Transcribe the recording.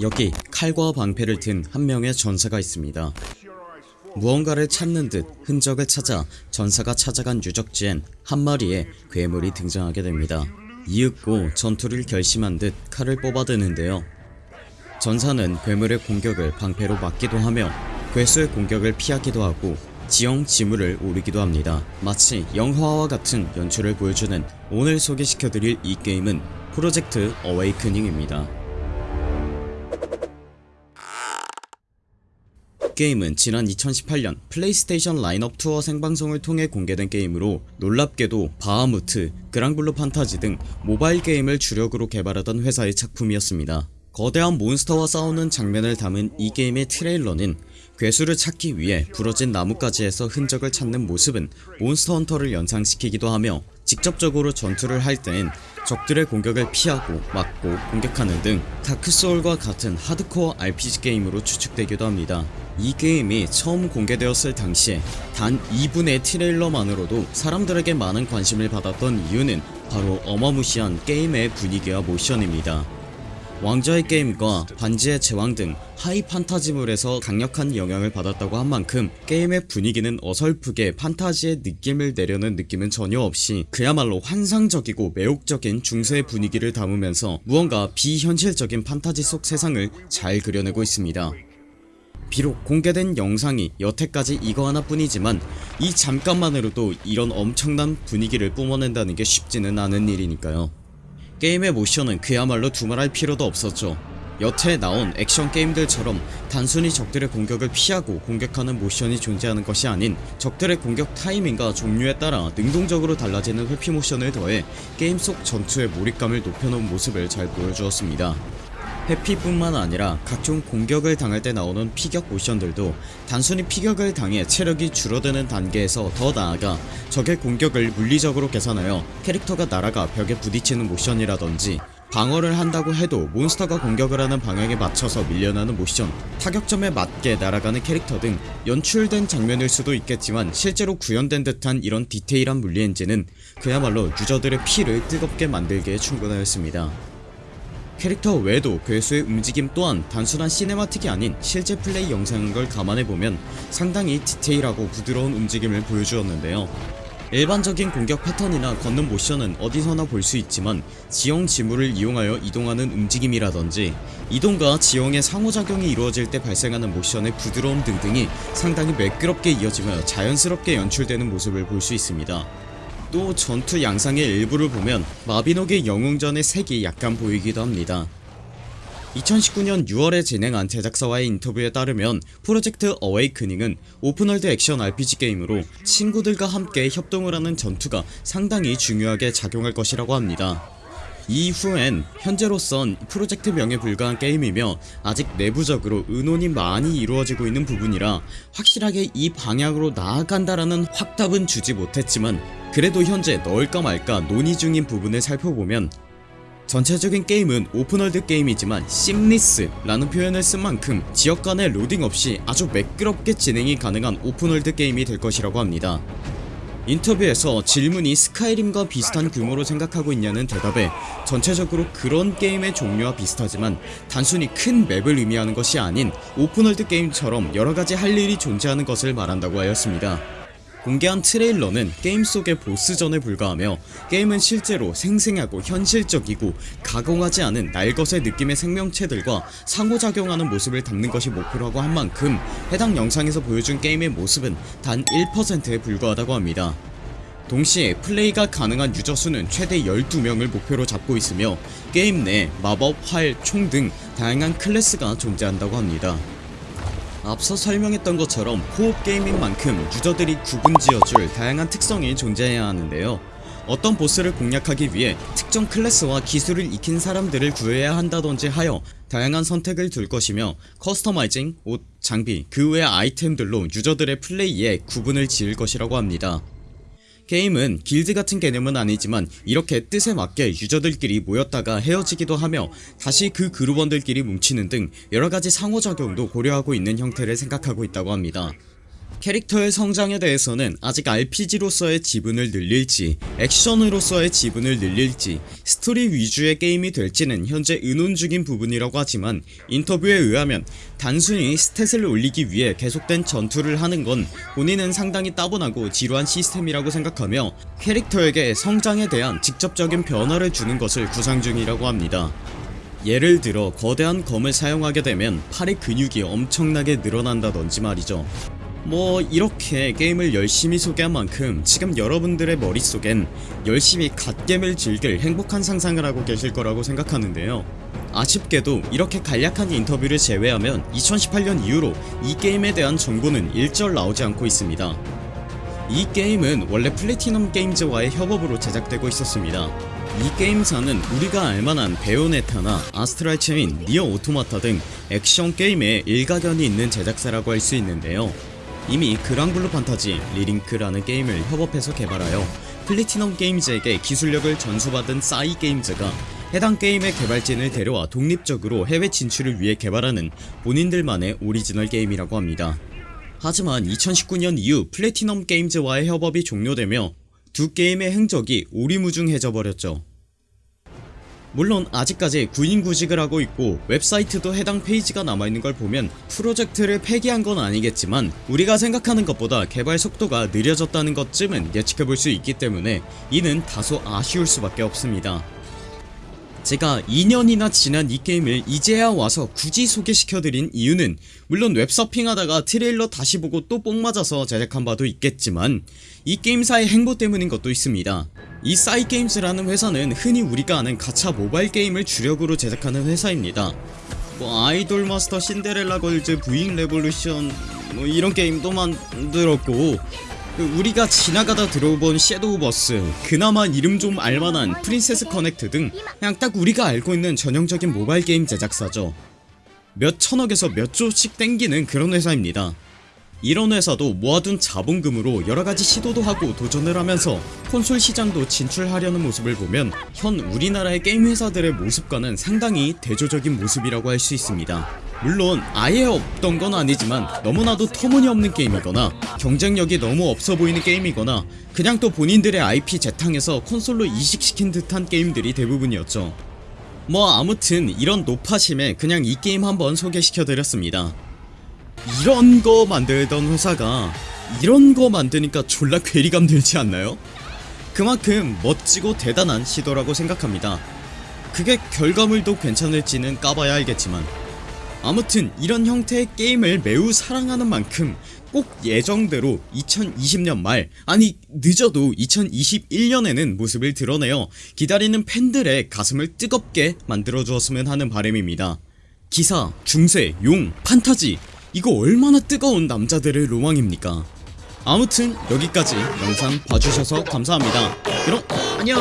여기 칼과 방패를 든 한 명의 전사가 있습니다. 무언가를 찾는 듯 흔적을 찾아 전사가 찾아간 유적지엔 한 마리의 괴물이 등장하게 됩니다. 이윽고 전투를 결심한 듯 칼을 뽑아드는데요. 전사는 괴물의 공격을 방패로 막기도 하며 괴수의 공격을 피하기도 하고 지형 지물을 오르기도 합니다. 마치 영화와 같은 연출을 보여주는 오늘 소개시켜드릴 이 게임은 프로젝트 어웨이크닝입니다. 게임은 지난 2018년 플레이스테이션 라인업 투어 생방송을 통해 공개된 게임으로 놀랍게도 바하무트, 그랑블루 판타지 등 모바일 게임을 주력으로 개발하던 회사의 작품이었습니다. 거대한 몬스터와 싸우는 장면을 담은 이 게임의 트레일러는 괴수를 찾기 위해 부러진 나뭇가지에서 흔적을 찾는 모습은 몬스터 헌터를 연상시키기도 하며 직접적으로 전투를 할 때엔 적들의 공격을 피하고 막고 공격하는 등 다크소울과 같은 하드코어 RPG 게임으로 추측되기도 합니다. 이 게임이 처음 공개되었을 당시에 단 2분의 트레일러만으로도 사람들에게 많은 관심을 받았던 이유는 바로 어마무시한 게임의 분위기와 모션입니다. 왕좌의 게임과 반지의 제왕 등 high fantasy물에서 강력한 영향을 받았다고 한 만큼 게임의 분위기는 어설프게 판타지의 느낌을 내려는 느낌은 전혀 없이 그야말로 환상적이고 매혹적인 중세의 분위기를 담으면서 무언가 비현실적인 판타지 속 세상을 잘 그려내고 있습니다. 비록 공개된 영상이 여태까지 이거 하나뿐이지만 이 잠깐만으로도 이런 엄청난 분위기를 뿜어낸다는 게 쉽지는 않은 일이니까요. 게임의 모션은 그야말로 두말할 필요도 없었죠. 여태 나온 액션 게임들처럼 단순히 적들의 공격을 피하고 공격하는 모션이 존재하는 것이 아닌 적들의 공격 타이밍과 종류에 따라 능동적으로 달라지는 회피 모션을 더해 게임 속 전투의 몰입감을 높여놓은 모습을 잘 보여주었습니다 회피뿐만 아니라 각종 공격을 당할 때 나오는 피격 모션들도 단순히 피격을 당해 체력이 줄어드는 단계에서 더 나아가 적의 공격을 물리적으로 계산하여 캐릭터가 날아가 벽에 부딪히는 모션이라던지 방어를 한다고 해도 몬스터가 공격을 하는 방향에 맞춰서 밀려나는 모션 타격점에 맞게 날아가는 캐릭터 등 연출된 장면일 수도 있겠지만 실제로 구현된 듯한 이런 디테일한 물리 엔진은 그야말로 유저들의 피를 뜨겁게 만들기에 충분하였습니다 캐릭터 외에도 괴수의 움직임 또한 단순한 cinematic이 아닌 실제 플레이 영상인 걸 감안해보면 상당히 디테일하고 부드러운 움직임을 보여주었는데요. 일반적인 공격 패턴이나 걷는 모션은 어디서나 볼 수 있지만 지형 지물을 이용하여 이동하는 움직임이라던지 이동과 지형의 상호작용이 이루어질 때 발생하는 모션의 부드러움 등등이 상당히 매끄럽게 이어지며 자연스럽게 연출되는 모습을 볼 수 있습니다 또 전투 양상의 일부를 보면 마비노기의 영웅전의 색이 약간 보이기도 합니다. 2019년 6월에 진행한 제작사와의 인터뷰에 따르면 프로젝트 어웨이크닝은 open world 액션 RPG 게임으로 친구들과 함께 협동을 하는 전투가 상당히 중요하게 작용할 것이라고 합니다. 이후엔 현재로선 프로젝트 명에 불과한 게임이며 아직 내부적으로 의논이 많이 이루어지고 있는 부분이라 확실하게 이 방향으로 나아간다라는 확답은 주지 못했지만 그래도 현재 넣을까 말까 논의 중인 부분을 살펴보면 전체적인 게임은 open world 게임이지만 seamless라는 표현을 쓴 만큼 지역 간의 로딩 없이 아주 매끄럽게 진행이 가능한 open world 게임이 될 것이라고 합니다. 인터뷰에서 질문이 스카이림과 비슷한 규모로 생각하고 있냐는 대답에 전체적으로 그런 게임의 종류와 비슷하지만 단순히 큰 맵을 의미하는 것이 아닌 open world 게임처럼 여러가지 할 일이 존재하는 것을 말한다고 하였습니다 공개한 트레일러는 게임 속의 보스전에 불과하며 게임은 실제로 생생하고 현실적이고 가공하지 않은 날것의 느낌의 생명체들과 상호작용하는 모습을 담는 것이 목표라고 한 만큼 해당 영상에서 보여준 게임의 모습은 단 1%에 불과하다고 합니다. 동시에 플레이가 가능한 유저 수는 최대 12명을 목표로 잡고 있으며 게임 내 마법, 활, 총 등 다양한 클래스가 존재한다고 합니다 앞서 설명했던 것처럼 co-op 게임인 만큼 유저들이 구분지어줄 다양한 특성이 존재해야 하는데요. 어떤 보스를 공략하기 위해 특정 클래스와 기술을 익힌 사람들을 구해야 한다던지 하여 다양한 선택을 둘 것이며 customizing, 옷, 장비, 그 외의 아이템들로 유저들의 플레이에 구분을 지을 것이라고 합니다 게임은 길드 같은 개념은 아니지만 이렇게 뜻에 맞게 유저들끼리 모였다가 헤어지기도 하며 다시 그 그룹원들끼리 뭉치는 등 여러가지 상호작용도 고려하고 있는 형태를 생각하고 있다고 합니다 캐릭터의 성장에 대해서는 아직 RPG로서의 지분을 늘릴지 액션으로서의 지분을 늘릴지 스토리 위주의 게임이 될지는 현재 의논 중인 부분이라고 하지만 인터뷰에 의하면 단순히 stat을 올리기 위해 계속된 전투를 하는 건 본인은 상당히 따분하고 지루한 시스템이라고 생각하며 캐릭터에게 성장에 대한 직접적인 변화를 주는 것을 구상 중이라고 합니다. 예를 들어 거대한 검을 사용하게 되면 팔의 근육이 엄청나게 늘어난다던지 말이죠 뭐 이렇게 게임을 열심히 소개한 만큼 지금 여러분들의 머릿속엔 열심히 갓겜을 즐길 행복한 상상을 하고 계실 거라고 생각하는데요. 아쉽게도 이렇게 간략한 인터뷰를 제외하면 2018년 이후로 이 게임에 대한 정보는 일절 나오지 않고 있습니다. 이 게임은 원래 플래티넘 게임즈와의 협업으로 제작되고 있었습니다. 이 게임사는 우리가 알만한 베요네타나 아스트랄 체인, 니어 오토마타 등 액션 게임에 일가견이 있는 제작사라고 할 수 있는데요 이미 그랑블루 판타지 리링크라는 게임을 협업해서 개발하여 플래티넘 게임즈에게 기술력을 전수받은 싸이 게임즈가 해당 게임의 개발진을 데려와 독립적으로 해외 진출을 위해 개발하는 본인들만의 오리지널 게임이라고 합니다. 하지만 2019년 이후 플래티넘 게임즈와의 협업이 종료되며 두 게임의 행적이 오리무중해져 버렸죠 물론 아직까지 구인구직을 하고 있고 웹사이트도 해당 페이지가 남아있는 걸 보면 프로젝트를 폐기한 건 아니겠지만 우리가 생각하는 것보다 개발 속도가 느려졌다는 것쯤은 예측해볼 수 있기 때문에 이는 다소 아쉬울 수밖에 없습니다 제가 2년이나 지난 이 게임을 이제야 와서 굳이 소개시켜드린 이유는 물론 웹서핑하다가 트레일러 다시 보고 또 뽕맞아서 제작한 바도 있겠지만 이 게임사의 행보 때문인 것도 있습니다. 이 싸이게임즈라는 회사는 흔히 우리가 아는 가챠 모바일 게임을 주력으로 제작하는 회사입니다. 뭐 아이돌 마스터 신데렐라 걸즈 부잉 레볼루션 뭐 이런 게임도 만들었고 그 우리가 지나가다 들어본 섀도우 버스 그나마 이름 좀 알만한 프린세스 커넥트 등 그냥 딱 우리가 알고 있는 전형적인 모바일 게임 제작사죠. 몇 천억에서 몇 조씩 땡기는 그런 회사입니다. 이런 회사도 모아둔 자본금으로 여러가지 시도도 하고 도전을 하면서 콘솔 시장도 진출하려는 모습을 보면 현 우리나라의 게임 회사들의 모습과는 상당히 대조적인 모습이라고 할 수 있습니다 물론 아예 없던 건 아니지만 너무나도 터무니없는 게임이거나 경쟁력이 너무 없어 보이는 게임이거나 그냥 또 본인들의 IP 재탕해서 콘솔로 이식시킨 듯한 게임들이 대부분이었죠. 뭐 아무튼 이런 노파심에 그냥 이 게임 한번 소개시켜드렸습니다. 이런 거 만들던 회사가 이런 거 만드니까 졸라 괴리감 들지 않나요? 그만큼 멋지고 대단한 시도라고 생각합니다. 그게 결과물도 괜찮을지는 까봐야 알겠지만 아무튼 이런 형태의 게임을 매우 사랑하는 만큼 꼭 예정대로 2020년 말 아니 늦어도 2021년에는 모습을 드러내어 기다리는 팬들의 가슴을 뜨겁게 만들어 주었으면 하는 바람입니다. 기사, 중세, 용, 판타지 이거 얼마나 뜨거운 남자들의 로망입니까? 아무튼 여기까지 영상 봐주셔서 감사합니다. 그럼 안녕